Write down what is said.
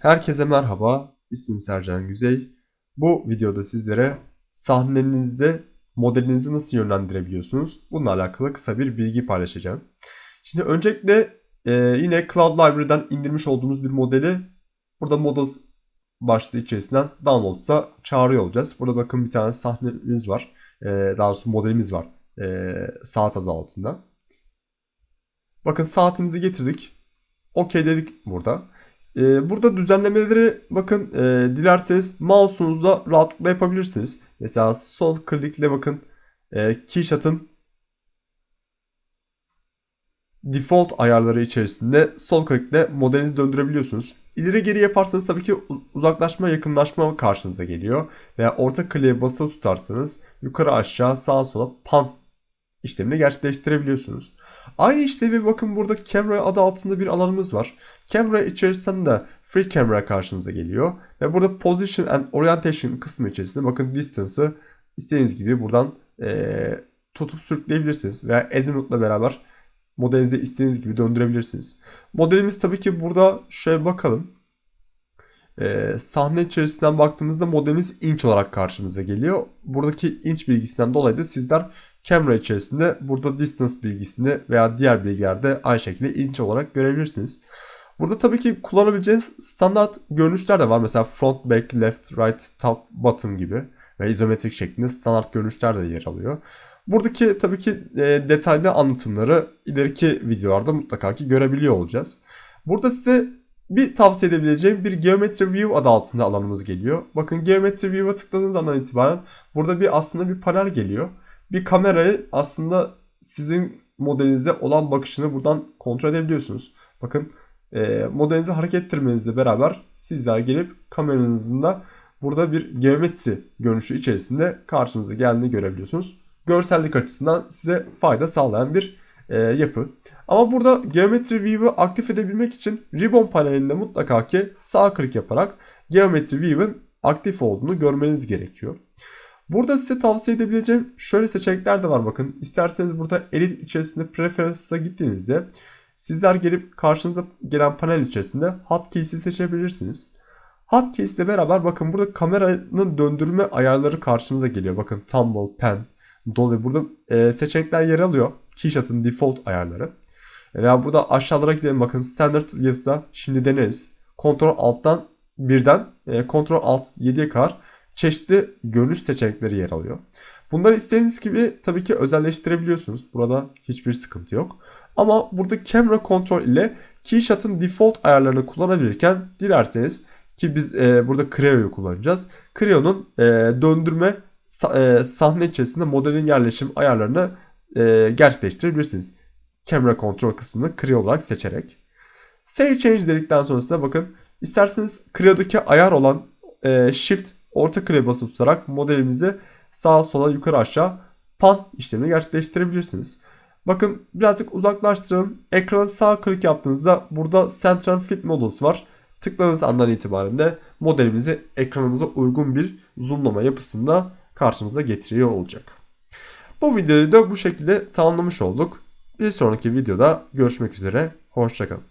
Herkese merhaba, ismim Sercan Güzey. Bu videoda sizlere sahnenizde modelinizi nasıl yönlendirebiliyorsunuz? Bununla alakalı kısa bir bilgi paylaşacağım. Şimdi öncelikle e, yine Cloud Library'den indirmiş olduğumuz bir modeli burada Models başlığı içerisinden downloads'a çağırıyor olacağız. Burada bakın bir tane sahnemiz var. E, daha doğrusu modelimiz var. E, saat adı altında. Bakın saatimizi getirdik. OK dedik burada. Ee, burada düzenlemeleri bakın e, dilerseniz mouse'unuzla rahatlıkla yapabilirsiniz. Mesela sol klikle bakın e, Keyshot'ın default ayarları içerisinde sol klikle modelinizi döndürebiliyorsunuz. İleri geri yaparsanız tabii ki uzaklaşma yakınlaşma karşınıza geliyor. Veya orta kliğe basılı tutarsanız yukarı aşağı sağa sola pan işlemini gerçekleştirebiliyorsunuz. Aynı işlevi bakın burada camera adı altında bir alanımız var. Camera içerisinde free camera karşınıza geliyor. Ve burada position and orientation kısmı içerisinde bakın distance'ı istediğiniz gibi buradan e, tutup sürükleyebilirsiniz. Veya azimutla beraber modelinizi istediğiniz gibi döndürebilirsiniz. Modelimiz tabii ki burada şöyle bakalım. Ee, sahne içerisinden baktığımızda modelimiz inç olarak karşımıza geliyor. Buradaki inç bilgisinden dolayı da sizler Camera içerisinde burada distance bilgisini veya diğer bilgilerde aynı şekilde inç olarak görebilirsiniz. Burada tabii ki kullanabileceğiniz standart görünüşler de var. Mesela front, back, left, right, top, bottom gibi ve izometrik şeklinde standart görünüşler de yer alıyor. Buradaki tabii ki e, detaylı anlatımları ileriki videolarda mutlaka ki görebiliyor olacağız. Burada size bir tavsiye edebileceğim bir Geometry View adı altında alanımız geliyor. Bakın Geometry View'a tıkladığınız andan itibaren burada bir aslında bir panel geliyor bir kamerayı aslında sizin modelinize olan bakışını buradan kontrol edebiliyorsunuz. Bakın e, modelinizi hareket ettirmenizle beraber sizler gelip kameranızın da burada bir geometri görünüşü içerisinde karşınıza geldiğini görebiliyorsunuz. Görsellik açısından size fayda sağlayan bir e, yapı. Ama burada Geometry View'u aktif edebilmek için Ribbon panelinde mutlaka ki sağ klik yaparak Geometry View'ın aktif olduğunu görmeniz gerekiyor. Burada size tavsiye edebileceğim şöyle seçenekler de var bakın. İsterseniz burada edit içerisinde preferences'a gittiğinizde sizler gelip karşınıza gelen panel içerisinde hotkeys'i seçebilirsiniz. Hotkeys ile beraber bakın burada kameranın döndürme ayarları karşımıza geliyor. Bakın tumble, pen, dolly burada e, seçenekler yer alıyor. Keyshot'ın default ayarları. Veya burada aşağılara gidelim bakın standard views'da şimdi deneriz. Ctrl alttan birden e, Ctrl alt 7'ye kadar çeşitli görünüş seçenekleri yer alıyor. Bunları istediğiniz gibi tabii ki özelleştirebiliyorsunuz. Burada hiçbir sıkıntı yok. Ama burada camera control ile Keyshot'ın default ayarlarını kullanabilirken dilerseniz ki biz e, burada Creo'yu kullanacağız. Creo'nun e, döndürme e, sahne içerisinde modelin yerleşim ayarlarını e, gerçekleştirebilirsiniz. Camera control kısmını Creo olarak seçerek. Save change dedikten sonrasında bakın isterseniz Creo'daki ayar olan e, Shift orta klavye basılı tutarak modelimizi sağa sola yukarı aşağı pan işlemini gerçekleştirebilirsiniz. Bakın birazcık uzaklaştıralım. Ekrana sağ klik yaptığınızda burada Central Fit Models var. Tıkladığınız andan itibaren de modelimizi ekranımıza uygun bir zoomlama yapısında karşımıza getiriyor olacak. Bu videoyu da bu şekilde tamamlamış olduk. Bir sonraki videoda görüşmek üzere. Hoşçakalın.